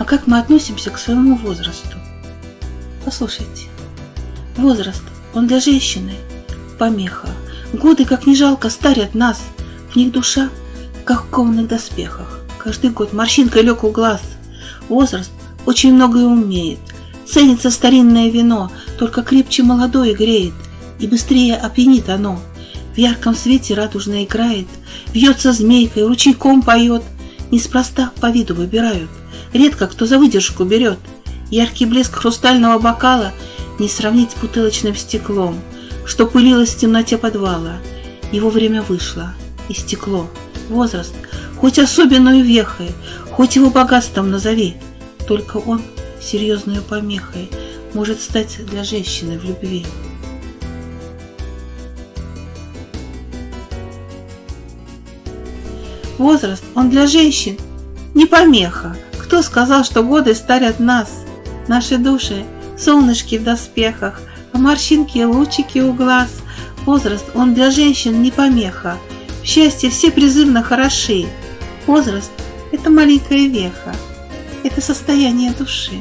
А как мы относимся к своему возрасту? Послушайте, возраст, он для женщины помеха. Годы, как не жалко, старят нас. В них душа, как в кованых доспехах. Каждый год морщинка лег у глаз. Возраст очень многое умеет. Ценится старинное вино, только крепче молодое греет, и быстрее опьянит оно. В ярком свете радужно играет, вьется змейкой, ручейком поет. Неспроста по виду выбирают, редко кто за выдержку берет. Яркий блеск хрустального бокала не сравнить с бутылочным стеклом, что пылилось в темноте подвала. Его время вышло, и стекло, возраст, хоть особенную вехой, хоть его богатством назови, только он серьезной помехой может стать для женщины в любви. Возраст, он для женщин не помеха. Кто сказал, что годы старят нас? Наши души, солнышки в доспехах, а морщинки и лучики у глаз. Возраст, он для женщин не помеха. В счастье все призывно хороши. Возраст – это маленькая веха, это состояние души.